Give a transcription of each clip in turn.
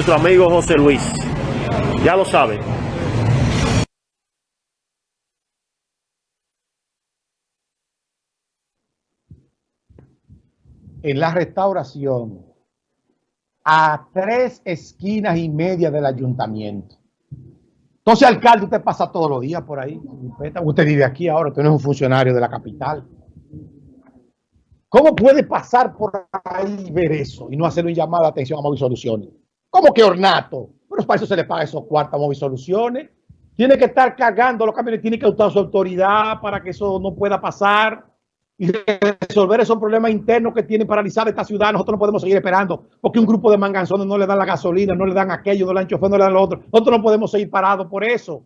nuestro amigo José Luis. Ya lo sabe. En la restauración, a tres esquinas y media del ayuntamiento. Entonces, alcalde, usted pasa todos los días por ahí. Usted vive aquí ahora, usted no es un funcionario de la capital. ¿Cómo puede pasar por ahí y ver eso y no hacer un llamado de atención a Móvil Soluciones? ¿Cómo que ornato? Pero para eso se le paga esos cuartos a Móvil Soluciones. Tiene que estar cargando los camiones, tiene que usar su autoridad para que eso no pueda pasar y resolver esos problemas internos que tiene paralizada esta ciudad. Nosotros no podemos seguir esperando porque un grupo de manganzones no le dan la gasolina, no le dan aquello, no le dan chofer, no le dan lo otro. Nosotros no podemos seguir parados por eso.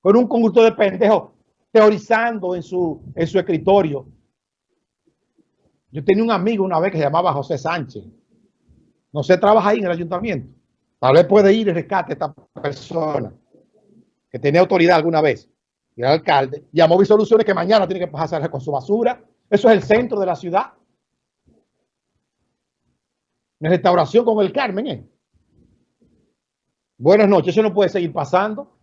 Con un conjunto de pendejos teorizando en su, en su escritorio yo tenía un amigo una vez que se llamaba José Sánchez. No sé, trabaja ahí en el ayuntamiento. Tal vez puede ir y rescate a esta persona que tenía autoridad alguna vez. Y el alcalde llamó a Soluciones que mañana tiene que pasar con su basura. Eso es el centro de la ciudad. En restauración con el Carmen. ¿eh? Buenas noches. Eso no puede seguir pasando.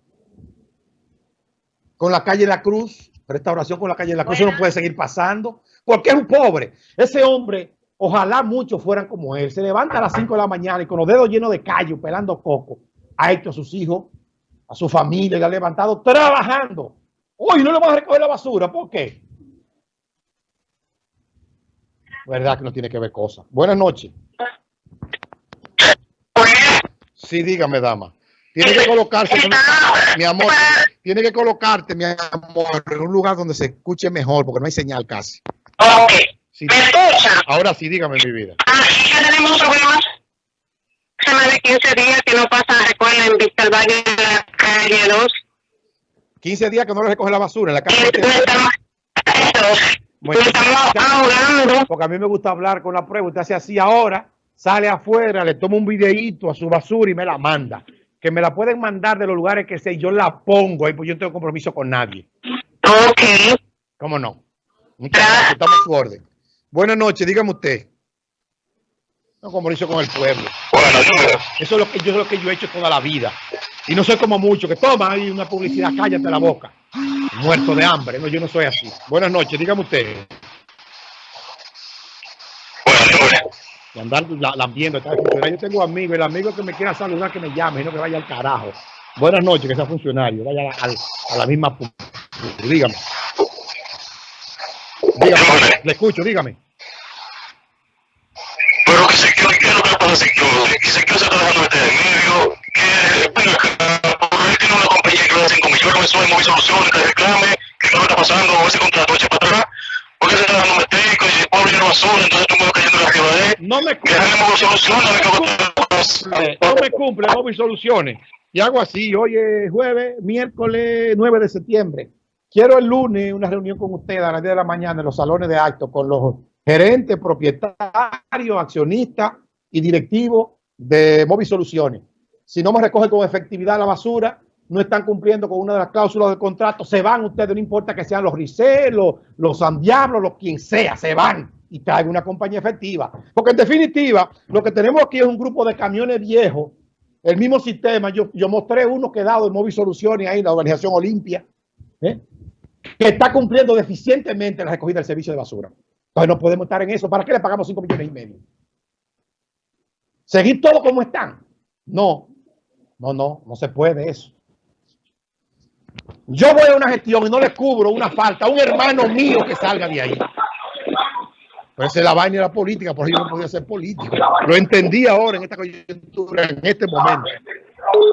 Con la calle La Cruz. Restauración con la calle La Cruz. Eso no puede seguir pasando porque es un pobre. Ese hombre, ojalá muchos fueran como él. Se levanta a las 5 de la mañana y con los dedos llenos de callo, pelando coco, ha hecho a sus hijos, a su familia, y ha levantado trabajando. Hoy no le vamos a recoger la basura. ¿Por qué? Verdad que no tiene que ver cosas. Buenas noches. Sí, dígame, dama. Tiene que colocarse, mi amor, tiene que colocarte, mi amor, en un lugar donde se escuche mejor, porque no hay señal casi. Ok. ¿Me escucha? Ahora sí, dígame mi vida. Ah, ya tenemos problemas. Hace más de 15 días que no pasa recoger en Vista al Valle de la calle 2. 15 días que no le recoge la basura en la calle. Y estamos, bueno, estamos ahogando. Porque a mí me gusta hablar con la prueba. Usted hace así ahora, sale afuera, le toma un videíto a su basura y me la manda. Que me la pueden mandar de los lugares que sé, yo la pongo ahí, pues yo no tengo compromiso con nadie. Ok. ¿Cómo no? Muchas gracias, estamos a su orden. Buenas noches, dígame usted. No compromiso con el pueblo. Eso es lo que yo, es lo que yo he hecho toda la vida. Y no soy como mucho que toma ahí una publicidad, cállate la boca. Muerto de hambre. No, yo no soy así. Buenas noches, dígame usted. Y andar lambiendo. Yo tengo amigos, el amigo que me quiera saludar que me llame, y no que vaya al carajo. Buenas noches, que sea funcionario. Vaya a, a la misma. Dígame. Dígame, le escucho, dígame. Pero que se quedó, ¿qué es lo que pasa Secure? Que Secure se está dejando meter en medio, que, bueno, por él tiene una compañía que le da 5 millones, eso es móvil soluciones, que reclame, que no está pasando, ese contrato echa para atrás, porque se está dejando meter, que el pobre lleno basura, entonces tú me cayendo arriba de él. No me cumple. Que no me cumple móvil soluciones. Y hago así, hoy es jueves, miércoles 9 de septiembre. Quiero el lunes una reunión con ustedes a las 10 de la mañana en los salones de actos con los gerentes, propietarios, accionistas y directivos de Móvil Soluciones. Si no me recogen con efectividad la basura, no están cumpliendo con una de las cláusulas del contrato, se van ustedes, no importa que sean los Ricel, los, los San Diablo, los quien sea, se van y traigan una compañía efectiva. Porque en definitiva, lo que tenemos aquí es un grupo de camiones viejos, el mismo sistema. Yo, yo mostré uno que dado en Móvil Soluciones ahí, la organización Olimpia, ¿eh? Que está cumpliendo deficientemente la recogida del servicio de basura. Entonces no podemos estar en eso. ¿Para qué le pagamos 5 millones y medio? ¿Seguir todo como están? No, no, no, no se puede eso. Yo voy a una gestión y no le cubro una falta a un hermano mío que salga de ahí. Pero esa es la vaina de la política, por eso yo no podía ser político. Lo entendí ahora en esta coyuntura, en este momento.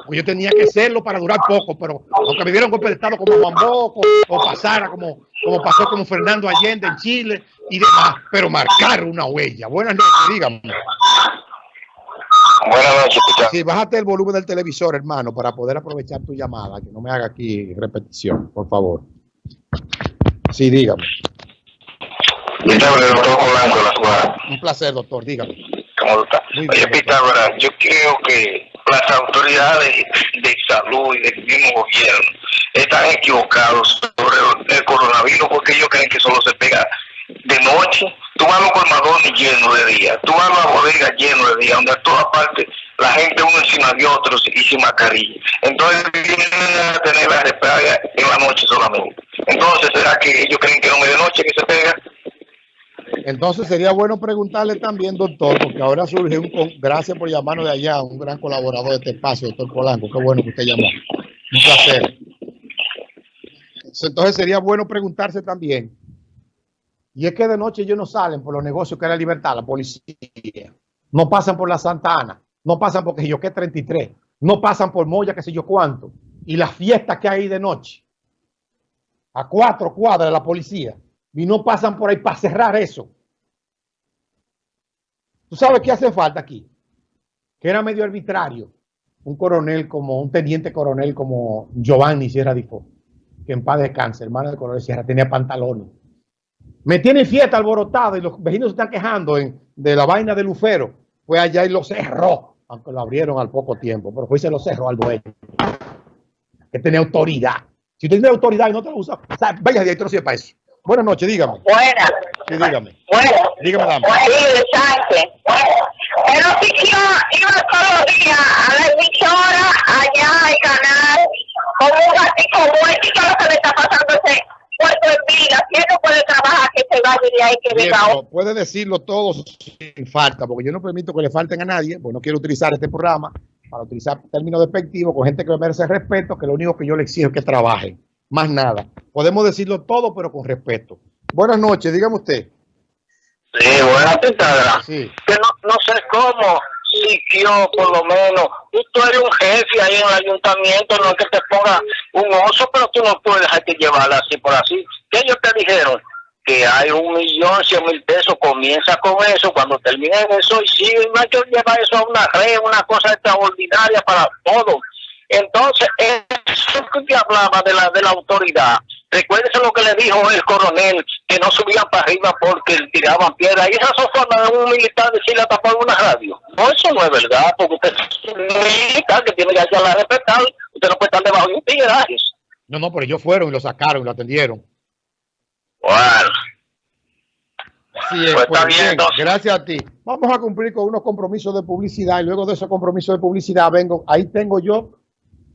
Pues yo tenía que serlo para durar poco, pero aunque me dieron golpe de Estado como Juan Boco, o pasara como, como pasó como Fernando Allende en Chile y demás, pero marcar una huella. Buenas noches, dígame. Buenas noches, Sí, bájate el volumen del televisor, hermano, para poder aprovechar tu llamada, que no me haga aquí repetición, por favor. Sí, dígame. Un placer, doctor, dígame. ¿Cómo está? Oye, Pitágoras, yo creo que las autoridades de salud y del mismo gobierno están equivocados sobre el coronavirus porque ellos creen que solo se pega de noche. Tú vas a los colmadones llenos de día, tú vas a las bodegas llenos de día, donde a todas partes la gente uno encima de otros y sin mascarilla. Entonces vienen a tener la despega en la noche solamente. Entonces, ¿será que ellos creen que no de noche que se pega? Entonces sería bueno preguntarle también, doctor, porque ahora surge un, gracias por llamarnos de allá, un gran colaborador de este espacio, doctor Polanco, qué bueno que usted llamó. Un placer. Entonces sería bueno preguntarse también, y es que de noche ellos no salen por los negocios que es la libertad, la policía, no pasan por la Santa Ana, no pasan porque yo que 33, no pasan por Moya, que sé yo cuánto, y las fiestas que hay de noche, a cuatro cuadras de la policía. Y no pasan por ahí para cerrar eso. ¿Tú sabes qué hace falta aquí? Que era medio arbitrario. Un coronel como, un teniente coronel como Giovanni Sierra Difo, que en paz descanse, hermano de coronel Sierra, tenía pantalones. Me tiene fiesta alborotado y los vecinos se están quejando de la vaina de Lufero. Fue allá y lo cerró, aunque lo abrieron al poco tiempo, pero fue y se lo cerró al dueño. Que tenía autoridad. Si usted tiene autoridad y no te lo usa, vaya director si para eso. Buenas noches, dígame. Buenas. Sí, dígame. Bueno. Dígame, dama. Sí, Sánchez. El oficio iba todos los días a la emisora, allá al canal, como un gatito muerto y todo lo que le está pasando ese puerto en vida. Si él no puede trabajar, que se vaya de ahí, que venga pero puede decirlo todo sin falta, porque yo no permito que le falten a nadie, pues no quiero utilizar este programa para utilizar términos despectivos con gente que me merece respeto, que lo único que yo le exijo es que trabajen más nada. Podemos decirlo todo, pero con respeto. Buenas noches, dígame usted. Sí, buenas tardes. Sí. Que no, no sé cómo, si yo por lo menos, tú eres un jefe ahí en el ayuntamiento, no es que te ponga un oso, pero tú no puedes dejarte llevar así por así. ¿Qué ellos te dijeron? Que hay un millón, cien mil pesos, comienza con eso, cuando termine eso, y sigue, no hay que llevar eso a una red, una cosa extraordinaria para todo. Entonces, eso que hablaba de la, de la autoridad, recuérdese lo que le dijo el coronel, que no subían para arriba porque tiraban piedras. Y esa son formas de un militar decirle a tapar una radio. No, eso no es verdad, porque usted es un militar que tiene que hacerla respetar. Usted no puede estar debajo de un tigre. No, no, pero ellos fueron y lo sacaron y lo atendieron. Bueno. Sí, es, Pues pues bien, bien, entonces. gracias a ti. Vamos a cumplir con unos compromisos de publicidad y luego de esos compromisos de publicidad vengo, ahí tengo yo,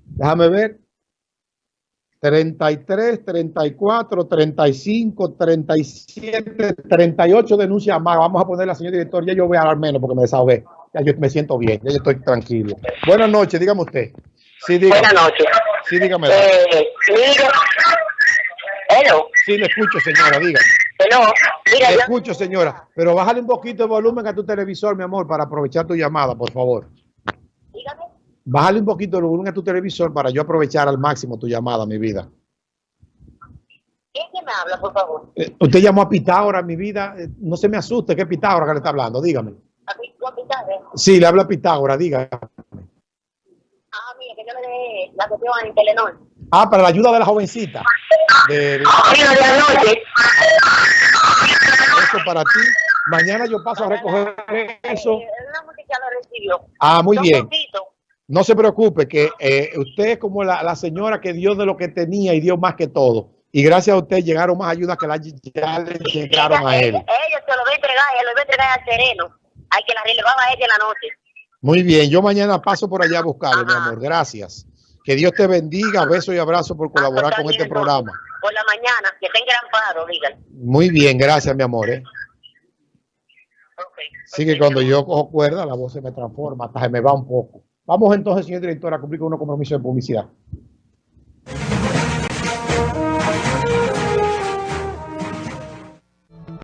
déjame ver, 33, 34, 35, 37, 38 denuncias más. Vamos a poner la señor director, ya yo voy a hablar menos porque me desahogué. Ya yo me siento bien, ya yo estoy tranquilo. Buenas noches, dígame usted. Sí, dígame. Buenas noches. Sí, dígame. Eh, mira, hello, Sí, le escucho, señora, dígame. hello, mira, Le yo, escucho, señora. Pero bájale un poquito de volumen a tu televisor, mi amor, para aprovechar tu llamada, por favor. Bájale un poquito el volumen a tu televisor para yo aprovechar al máximo tu llamada, mi vida. ¿quién me habla, por favor? Eh, usted llamó a Pitágoras, mi vida. Eh, no se me asuste, que es Pitágoras que le está hablando, dígame. A apisaste. Sí, le habla a Pitágoras, dígame. Ah, mira, que yo le dejé la cuestión en Telenor. Ah, para la ayuda de la jovencita. De, de- anoche, eso para ti. Mañana yo paso a recoger eso. eh. Ah, muy bien. No se preocupe, que eh, usted es como la, la señora que dio de lo que tenía y dio más que todo. Y gracias a usted llegaron más ayudas que la, ya le llegaron a él. Ellos, se lo voy a entregar, él lo voy a entregar al sereno. Hay que la relevaba a ella en la noche. Muy bien, yo mañana paso por allá a buscarlo, mi amor. Gracias. Que Dios te bendiga, beso y abrazo por colaborar Ah, con este programa. Por la mañana, que tenga gran paro, dígale. Muy bien, gracias, mi amor. ¿eh? Sí que cuando yo cojo cuerda, la voz se me transforma, hasta se me va un poco. Vamos entonces, señor director, a cumplir con unos compromisos de publicidad.